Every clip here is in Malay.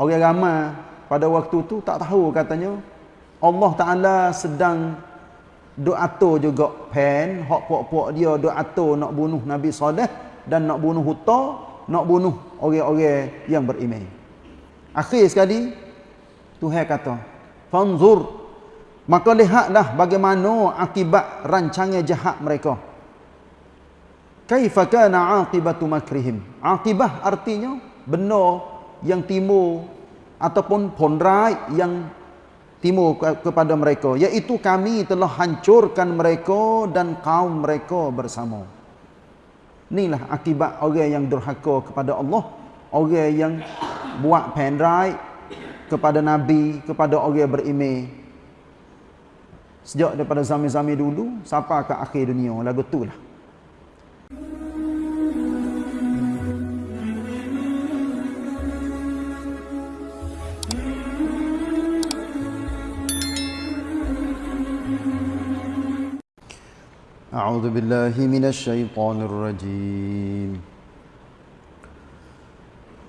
Orang ramai pada waktu tu tak tahu katanya Allah Taala sedang duk atur juga pen hak puak-puak dia duk atur nak bunuh Nabi Saleh dan nak bunuh Huta, nak bunuh orang-orang yang beriman. Akhir sekali Tuhan kata, "Fanzur maka lihatlah bagaimana akibat rancangan jahat mereka." Kaifa kana aqibatu makrihim? Aqibah artinya benar yang timur ataupun ponrai yang timur kepada mereka iaitu kami telah hancurkan mereka dan kaum mereka bersama. Inilah akibat orang yang durhaka kepada Allah, orang yang buat pendrai kepada nabi, kepada orang beriman. Sejak daripada zaman-zaman dulu sampai ke akhir dunia lagu itulah. أعوذ بالله من الشيطان الرجيم.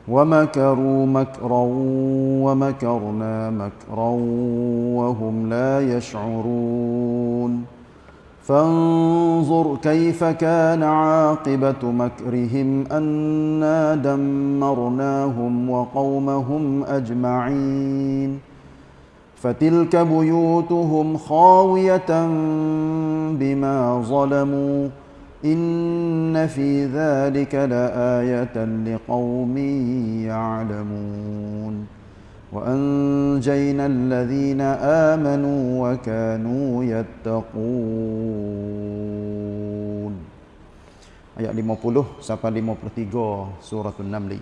ومكروا مكرا ومكرنا مكرا وهم لا يشعرون. فانظر كيف كان عاقبة مكرهم أنا دمرناهم وقومهم أجمعين. فتلك بيوتهم خاوية بما ظلموا إن في ذلك لآية لقوم يعلمون وأنجينا الذين آمنوا وكانوا يتقون Ayat 50 sampai 53 surah An-Naml.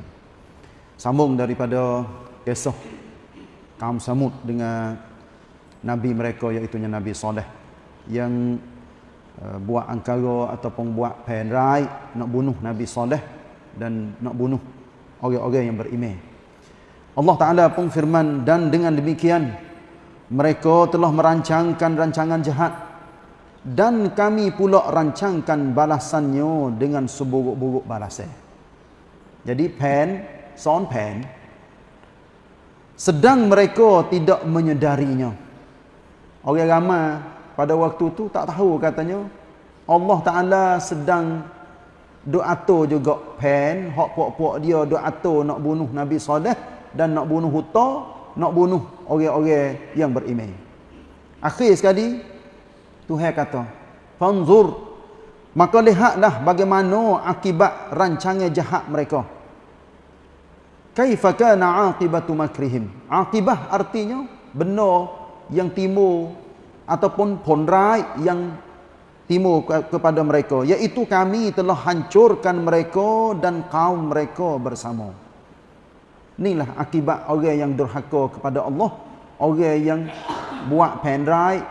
Sambung daripada kisah kaum Samud dengan nabi mereka iaitu Nabi Saleh yang uh, buat angkara ataupun buat penrai nak bunuh Nabi Saleh dan nak bunuh orang-orang yang beriman. Allah Taala pun firman dan dengan demikian mereka telah merancangkan rancangan jahat dan kami pula rancangkan balasannya dengan seburuk-buruk balasan. Jadi pen, sound pen, sedang mereka tidak menyedarinya. Orang ramai pada waktu tu tak tahu katanya Allah Taala sedang atur juga pen hak puak-puak dia atur nak bunuh Nabi Saleh dan nak bunuh Huta, nak bunuh orang-orang yang beriman. Akhir sekali Tuhan kata, "Fanzur maka lihatlah bagaimana akibat rancangan jahat mereka." Kaifa kana aqibatu makrihim? Aqibah artinya benar yang timur ataupun ponrai yang timur kepada mereka iaitu kami telah hancurkan mereka dan kaum mereka bersama. Inilah akibat orang yang durhaka kepada Allah, orang yang buat pendrai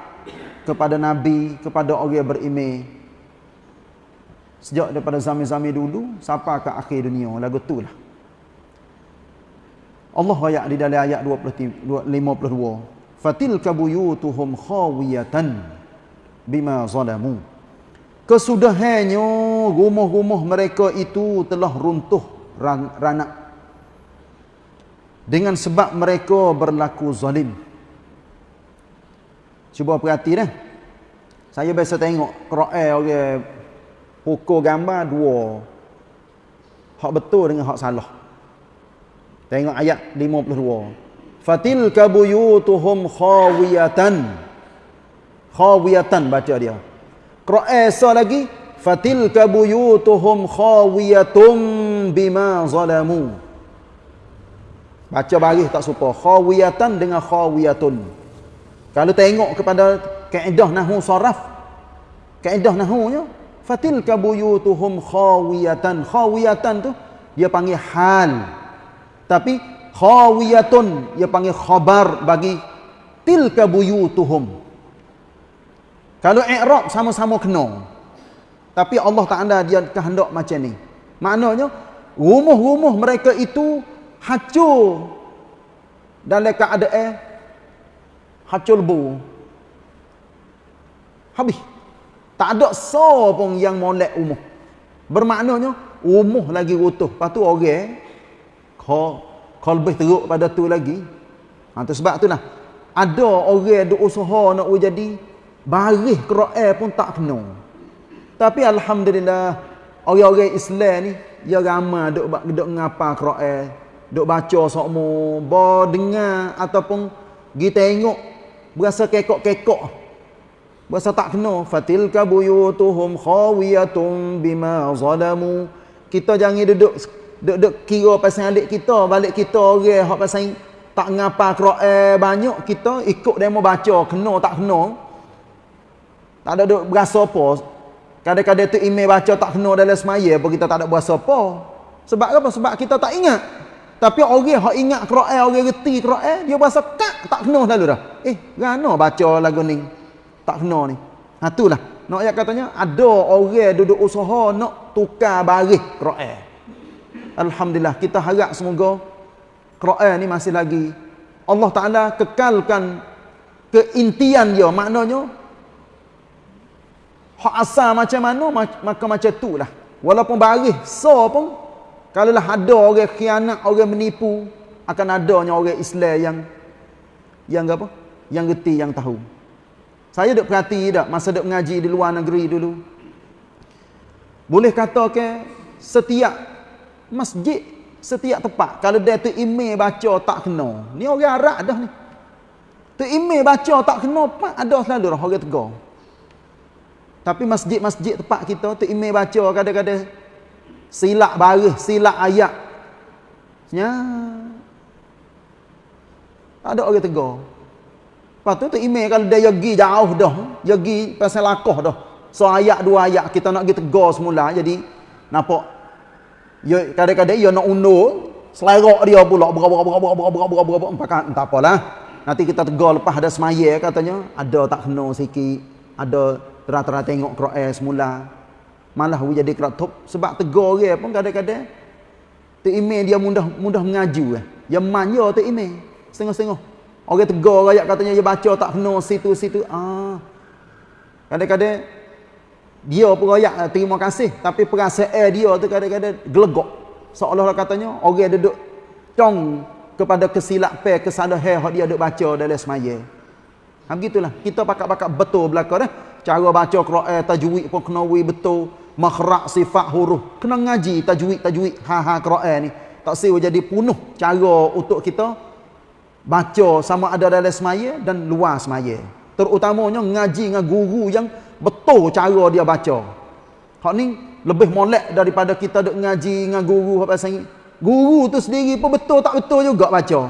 kepada nabi, kepada orang beriman. Sejak daripada zaman-zaman dulu sampai ke akhir dunia lagu itulah. Allah ayat di dalam ayat 52 fatilka buyutuhum khawiyatan bima zalamu. Kesudahannya rumah-rumah mereka itu telah runtuh ranak. Dengan sebab mereka berlaku zalim. Cuba perhati dah. Saya biasa tengok Quran orang pukul gambar dua. Hak betul dengan hak salah Tengok ayat 52. Fatilka buyutuhum khawiyatan. Khawiyatan baca dia. Qira'ah lagi fatilka buyutuhum khawiyatum bima zalamu. Baca baris tak suka. Khawiyatan dengan khawiyatun. Kalau tengok kepada kaedah nahwu saraf, kaedah nahwunya fatilka buyutuhum khawiyatan. Khawiyatan tu dia panggil hal. Tapi khawiyatun dia panggil khabar bagi tilka buyutuhum. Kalau i'rab sama-sama kena. Tapi Allah Taala dia kehendak macam ni. Maknanya rumah-rumah mereka itu hancur dalam keadaan hancur lebu. Habis. Tak ada so pun yang molek rumah. Bermaknanya rumah lagi utuh. Lepas tu orang kha kalau lebih teruk pada tu lagi. Ha, tu sebab itulah. Ada orang duk usaha nak jadi baris Quran pun tak kena tapi alhamdulillah orang-orang Islam ni ya ramai duk duk ngapa Quran duk baca sokmo ba dengar ataupun pergi tengok berasa kekok-kekok. Berasa tak kena fatilka buyutuhum khawiyatun bima zalamu. Kita jangan duduk duduk kira pasal alik kita balik kita orang hak pasal tak ngapa Quran banyak kita ikut demo baca kena tak kena. Tak ada duk berasa apa. Kadang-kadang tu email baca tak kena dalam semaya apa kita tak ada berasa apa. Sebab apa? Sebab kita tak ingat. Tapi orang hak ingat Quran orang reti Quran dia berasa kak tak kena lalu dah. Eh gana baca lagu ni. Tak kena ni. Ha itulah nak ayat katanya ada orang duduk usaha nak tukar baris Quran alhamdulillah kita harap semoga Quran ni masih lagi Allah Taala kekalkan keintian dia maknanya hak asal macam mana maka macam tu lah walaupun baris so pun kalau lah ada orang khianat, orang menipu, akan adanya orang Islam yang yang apa? Yang reti, yang tahu. Saya duk perhati tak masa duk mengaji di luar negeri dulu. Boleh kata ke setiap masjid, setiap tempat kalau dia tu email baca tak kena. Ni orang Arab dah ni. Tu email baca tak kena pak ada selalu orang tegar. Tapi masjid-masjid tempat kita tu email baca kadang-kadang silap baris, silap ayat. Ya. Ada orang tegur. Lepas tu tu email kalau dia pergi jauh dah, pergi pasal lakoh dah. So ayat dua ayat kita nak pergi tegur semula jadi nampak Yo, kadang-kadang yo nak undur selerok dia pula berapa-berapa-berapa-berapa-berapa kan, entah apalah. Nanti kita tegur lepas ada semayah katanya ada tak kena sikit? Ada terat-terat tengok kroes semula. Malah we jadi kera'i sebab tegur dia pun kadang-kadang terimek dia mudah mudah mengaju eh. yang manja email. setengah-setengah. Orang tegur rakyat katanya dia baca tak kena situ-situ ah. Kadang-kadang dia pun eh, terima kasih tapi perasaan dia tu kadang-kadang gelegok. Seolah-olah katanya orang duduk cong kepada kesilapan kesalahan yang dia duduk baca dalam semaya. Ha begitulah. Kita pakat-pakat betul belaka dah. Cara baca Quran tajwid pun kena betul makhraj sifat huruf kena ngaji tajwid tajwid ha ha Quran ni tak siwa jadi penuh cara untuk kita baca sama ada dalam semaya dan luar semaya terutamanya ngaji dengan guru yang betul cara dia baca. Hak ni lebih molek daripada kita duk ngaji dengan guru apa pasal guru tu sendiri pun betul tak betul juga baca.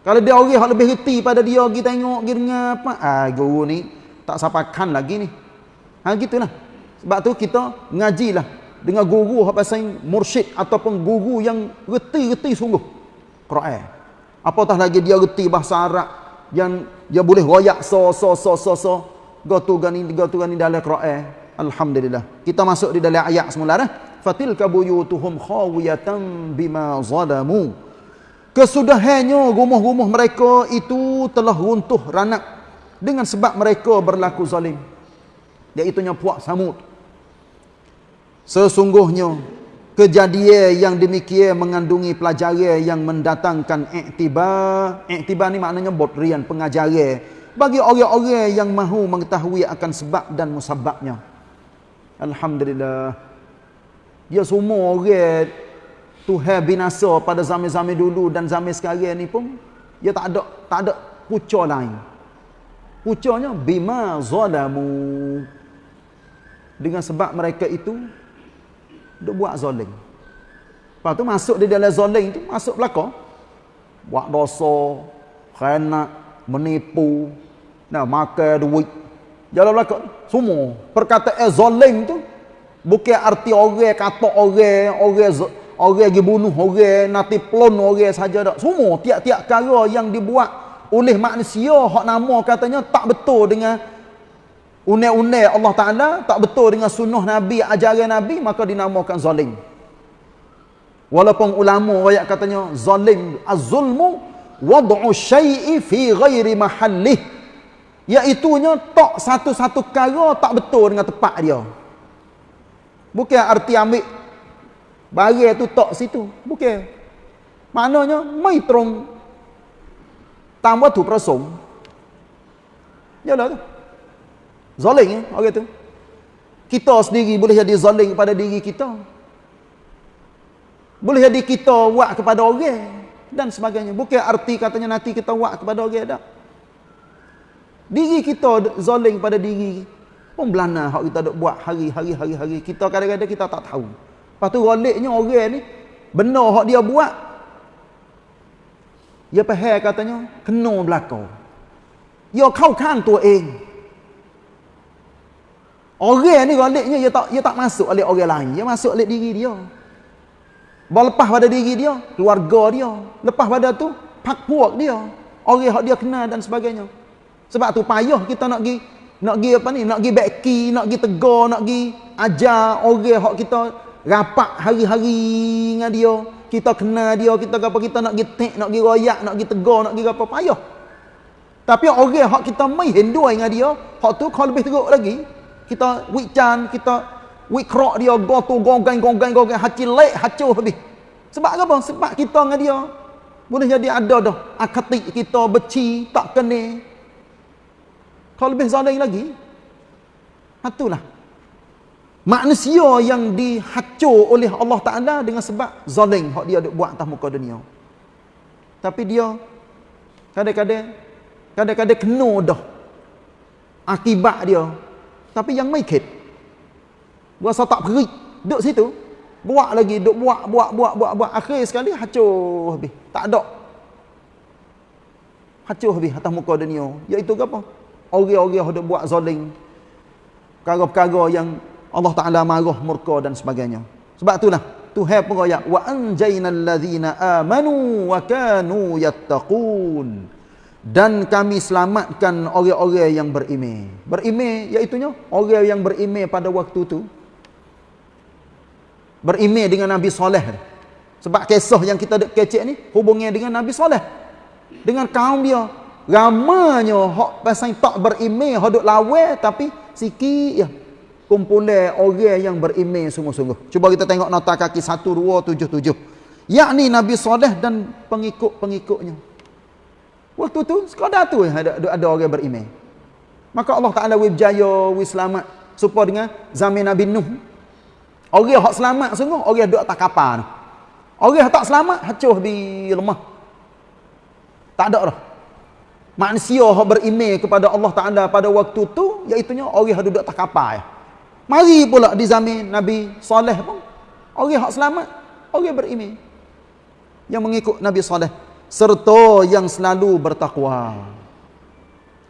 Kalau dia orang yang lebih reti pada dia pergi tengok pergi dengar apa? Ah guru ni tak sapakan lagi ni. Ha gitulah. Sebab tu kita ngajilah dengan guru apa pasal mursyid ataupun guru yang reti-reti sungguh. Quran. Apatah lagi dia reti bahasa Arab yang dia boleh royak so so so so so gotu gani gotu gani dalam Quran. Alhamdulillah. Kita masuk di dalam ayat semula dah. Fatil kabuyutuhum khawiyatan bima zalamu. Kesudahannya rumah-rumah mereka itu telah runtuh ranak dengan sebab mereka berlaku zalim. Iaitu puak Samud. Sesungguhnya kejadian yang demikian mengandungi pelajaran yang mendatangkan iktibar. Iktibar ni maknanya botrian pengajaran bagi orang-orang yang mahu mengetahui akan sebab dan musababnya. Alhamdulillah. Ya semua orang Tuhan binasa pada zaman-zaman dulu dan zaman sekarang ni pun dia tak ada tak ada pucuk lain. Pucuknya bima zalamu. Dengan sebab mereka itu duk buat zalim. Lepas tu masuk di dalam zalim tu masuk belaka. Buat dosa, khianat, menipu, nah makan duit. Jalan belaka semua. Perkataan zalim tu bukan arti orang kata orang, orang orang pergi bunuh orang, nanti pelon orang saja dak. Semua tiap-tiap cara yang dibuat oleh manusia hak nama katanya tak betul dengan unek-unek Allah Ta'ala tak betul dengan sunnah Nabi, ajaran Nabi, maka dinamakan zalim. Walaupun ulama rakyat katanya zalim, az-zulmu wad'u syai'i fi ghairi mahallih. Iaitunya tak satu-satu kara tak betul dengan tempat dia. Bukan arti ambil barang tu tak situ. Bukan. Maknanya mai trong tam tu prasong. Yalah tu. Zalim eh orang tu. Kita sendiri boleh jadi zalim kepada diri kita. Boleh jadi kita buat kepada orang dan sebagainya. Bukan arti katanya nanti kita buat kepada orang dah. Diri kita zalim pada diri pun belana hak kita dok buat hari-hari hari-hari kita kadang-kadang kita tak tahu. Lepas tu goliknya orang ni benar hak dia buat dia faham katanya kena belakang. Dia kau kan tu eng. Orang ni goliknya dia tak dia tak masuk oleh orang lain, dia masuk oleh diri dia. Bawa lepas pada diri dia, keluarga dia. Lepas pada tu, pak puak dia. Orang yang dia kenal dan sebagainya. Sebab tu payah kita nak pergi nak pergi apa ni? Nak pergi beki, nak pergi tegur, nak pergi ajar orang yang kita rapat hari-hari dengan dia. Kita kenal dia, kita apa kita nak pergi tek, nak pergi royak, nak pergi tegur, nak pergi apa payah. Tapi orang yang kita mai hendua dengan dia, hak tu kau lebih teruk lagi. Kita wican, kita wikrok dia, gotu, gonggang, gonggang, gonggang, haci lek, hacuh habis. Sebab apa? Sebab kita dengan dia, boleh jadi ada dah. Akatik kita beci, tak kena. Kalau lebih zalim lagi, itulah. Manusia yang dihacur oleh Allah Ta'ala dengan sebab zalim yang dia buat atas muka dunia. Tapi dia, kadang-kadang, kadang-kadang kena dah. Akibat dia. Tapi yang make it. Berasa tak perik. Duduk situ. Buat lagi. Duduk buat, buat, buat, buat, buat. Akhir sekali hacur habis. Tak ada. Hacur habis atas muka dunia. Iaitu apa? orang-orang yang buat zalim perkara-perkara yang Allah Taala marah murka dan sebagainya sebab itulah Tuhan pun ayat wa anjaynal ladzina amanu wa kanu yattaqun dan kami selamatkan orang-orang yang beriman beriman iaitu orang yang beriman pada waktu tu beriman dengan Nabi Saleh sebab kisah yang kita kecek ni hubungnya dengan Nabi Saleh dengan kaum dia. Ramanya hak pasal tak berimej hak duk lawe tapi sikit ya kumpulan orang yang berimej sungguh-sungguh. Cuba kita tengok nota kaki 1277 yakni Nabi Saleh dan pengikut-pengikutnya. Waktu tu sekadar tu ada ada orang berimej maka Allah Taala wi berjaya wi selamat. Supaya dengan zaman Nabi Nuh orang hak selamat sungguh orang duk tak kapal orang tak selamat hacuh di lemah tak ada dah. Manusia yang berimej kepada Allah Ta'ala pada waktu tu iaitunya orang yang duduk tak kapal mari pula di zaman Nabi Saleh pun orang yang selamat orang yang berimej yang mengikut Nabi Saleh serta yang selalu bertakwa.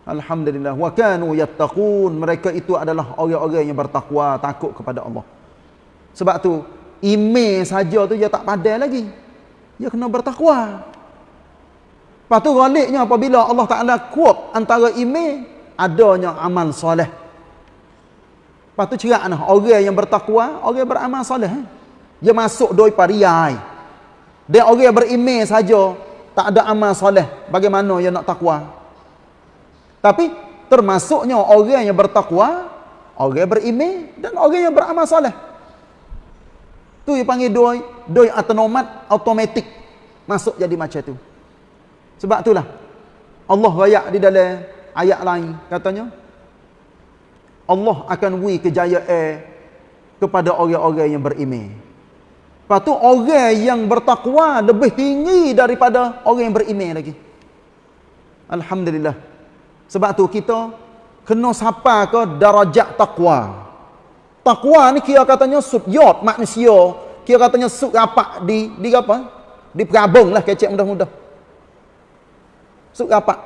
Alhamdulillah. Wa kanu yattaqun. Mereka itu adalah orang-orang yang bertakwa takut kepada Allah sebab tu imej saja tu dia tak padai lagi dia kena bertakwa Lepas tu galiknya apabila Allah Ta'ala kuat antara email, adanya amal soleh. Lepas tu cerak nah, orang yang bertakwa, orang beramal soleh. Eh? Dia masuk doi pariai. Dan orang yang berimej saja tak ada amal soleh. Bagaimana dia nak takwa? Tapi termasuknya orang yang bertakwa, orang yang berimej dan orang yang beramal soleh. Tu yang panggil doi, doi autonomat, automatik. Masuk jadi macam tu. Sebab itulah Allah rayak di dalam ayat lain katanya Allah akan wi kejayaan kepada orang-orang yang beriman. Lepas tu orang yang bertakwa lebih tinggi daripada orang yang beriman lagi. Alhamdulillah. Sebab tu kita kena sapa ke darajat takwa. Takwa ni kira katanya subyot manusia. Kira katanya sub rapat di di apa? Di perabung lah kecek mudah-mudah. Suk rapat.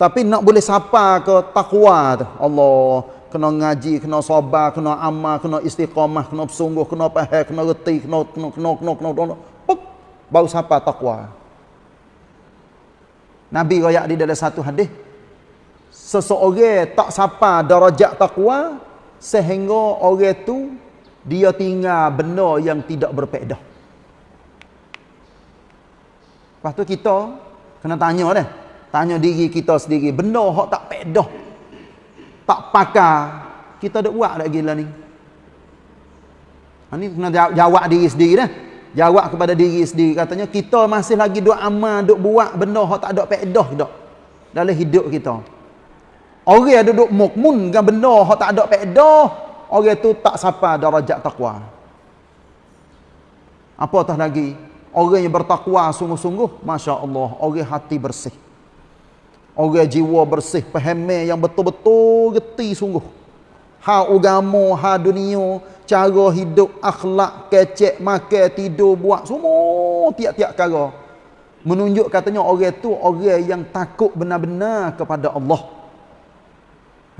Tapi nak boleh sapa ke takwa tu. Allah kena ngaji, kena sabar, kena amal, kena istiqamah, kena bersungguh, kena faham, kena reti, kena kena kena kena kena, kena, kena. baru sapa takwa. Nabi royak di dalam satu hadis seseorang tak sapa darajat takwa sehingga orang tu dia tinggal benda yang tidak berpedah. Lepas tu kita Kena tanya dah. Tanya diri kita sendiri. Benda yang tak pedah. Tak pakar. Kita ada buat lagi lah ni. Ha, ni kena jawab diri sendiri dah. jawab kepada diri sendiri katanya kita masih lagi duk amal duk buat benda hak tak ada faedah dak dalam hidup kita orang yang duduk mukmun dengan benda hak tak ada faedah orang tu tak sampai darajat takwa apatah lagi orang yang bertakwa sungguh-sungguh masya-Allah orang hati bersih orang jiwa bersih faham yang betul-betul geti sungguh ha agama, ha dunia, cara hidup, akhlak, kecek, makan, tidur, buat semua tiap-tiap perkara. Menunjuk katanya orang tu orang yang takut benar-benar kepada Allah.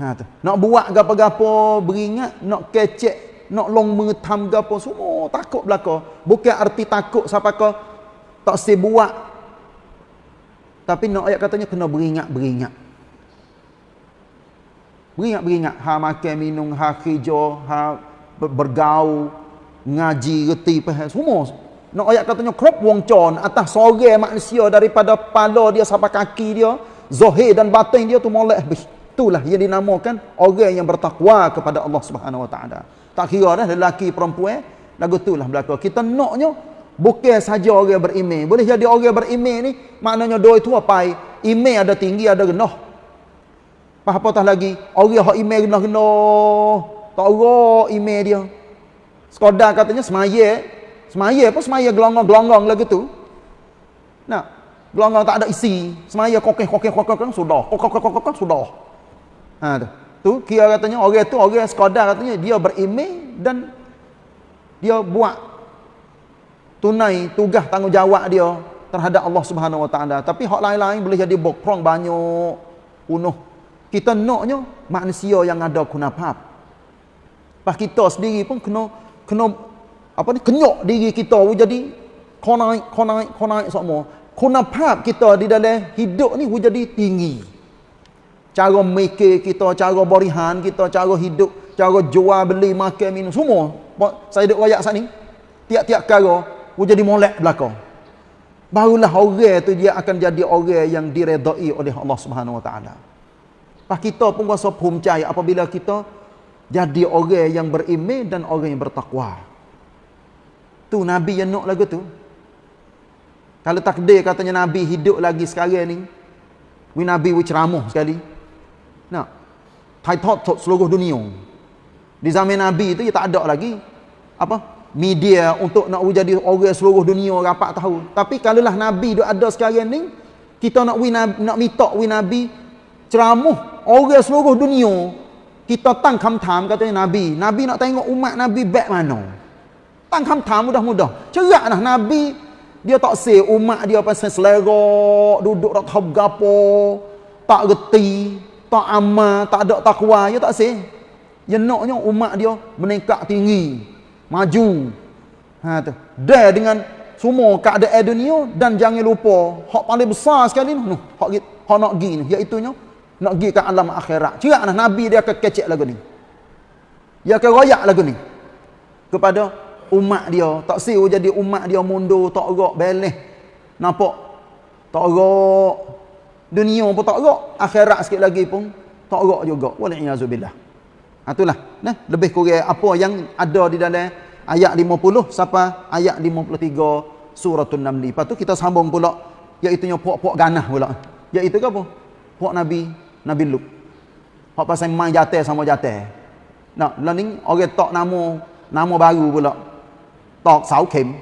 Ha tu. Nak buat gapo-gapo beringat, nak kecek, nak long mengetam gapo semua takut belaka. Bukan arti takut siapa ke tak si buat. Tapi nak ayat katanya kena beringat-beringat. Beringat-beringat ha makan minum, ha kerja, ha bergaul, ngaji, reti, faham semua. Nak ayat katanya krop wong con atas sore manusia daripada kepala dia sampai kaki dia, zahir dan batin dia tu molek habis. Itulah yang dinamakan orang yang bertakwa kepada Allah Subhanahu Wa Taala. Tak kira dah lelaki perempuan, lagu itulah belaka. Kita naknya bukan saja orang beriman. Boleh jadi orang beriman ni maknanya dua itu apa? Iman ada tinggi ada rendah. Apa-apa lagi, orang hak email kena-kena tak ora email dia. Sekadar katanya semaya, semaya apa semaya gelonggong-gelonggong lagu tu. Nah, gelonggong tak ada isi, semaya kokeh kokeh kokeh kokeh sudah, kokeh kokeh sudah. Ha tu. Tu kira katanya orang tu orang sekadar katanya dia berimej dan dia buat tunai tugas tanggungjawab dia terhadap Allah Subhanahu Wa Taala. Tapi hak lain-lain boleh jadi bokrong banyak, penuh kita naknya manusia yang ada kunafat. Pas kita sendiri pun kena kena apa ni kenyok diri kita jadi konai konai konai semua. Kunafat kita di dalam hidup ni jadi tinggi. Cara mikir kita, cara berihan kita, cara hidup, cara jual beli, makan, minum semua. Saya duk royak sat ni. Tiap-tiap perkara jadi molek belakang. Barulah orang tu dia akan jadi orang yang diredai oleh Allah Subhanahu Wa Taala. Pak kita pun rasa percaya apabila kita jadi orang yang beriman dan orang yang bertakwa. Tu Nabi yang nak lagu tu. Kalau takdir katanya Nabi hidup lagi sekarang ni. We Nabi we ceramah sekali nak title seluruh dunia. Di zaman nabi tu dia tak ada lagi apa media untuk nak jadi orang seluruh dunia rapat tahu. Tapi kalaulah nabi dia ada sekarang ni kita nak win nak minta win nabi ceramah orang seluruh dunia kita tang kamtam kata nabi. Nabi nak tengok umat nabi back mana? Tang kamtam mudah-mudah. Ceraklah nabi dia tak se umat dia pasal selera duduk tak tahu gapo tak reti tak amal tak ada takwa dia tak say dia naknya umat dia meningkat tinggi maju ha tu dia dengan semua keadaan dunia dan jangan lupa hak paling besar sekali ni hak hak nak gini iaitu nya nak pergi ke alam akhirat. Ceraklah Nabi dia akan kecek lagu ni. Dia akan royak lagu ni. Kepada umat dia. Tak siu jadi umat dia mundur, tak gerak, beleh. Nampak? Tak gerak. Dunia pun tak gerak. Akhirat sikit lagi pun tak gerak juga. Walaiyazubillah. Itulah. Nah, lebih kurang apa yang ada di dalam ayat 50 sampai ayat 53 suratul Namli. Tu kita sambung pula iaitu puak-puak ganah pula. Iaitu apa? Puak Nabi Nabi Lut. Hak pasal main jatuh sama jatuh. Nak, lah ni orang tok nama nama baru pula. Tok Sau Kim.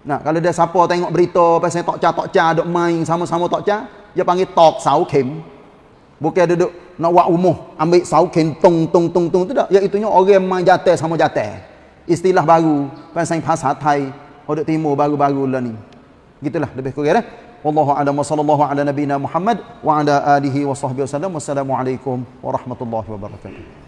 Nah, kalau dia siapa tengok berita pasal tok cha tok cha duk main sama-sama tok cha, dia panggil tok Sau Kim. Bukan duduk nak buat umuh, ambil Sau Kim tung tung tung tung tu tak. Iaitu orang main jatuh sama jatuh. Istilah baru pasal bahasa Thai, hodok timur baru-baru lah ni. Gitulah lebih kurang dah. Wallahu a'lam wa sallallahu ala nabiyyina Muhammad wa ala alihi wa sahbihi wasallam. Wassalamualaikum warahmatullahi wabarakatuh.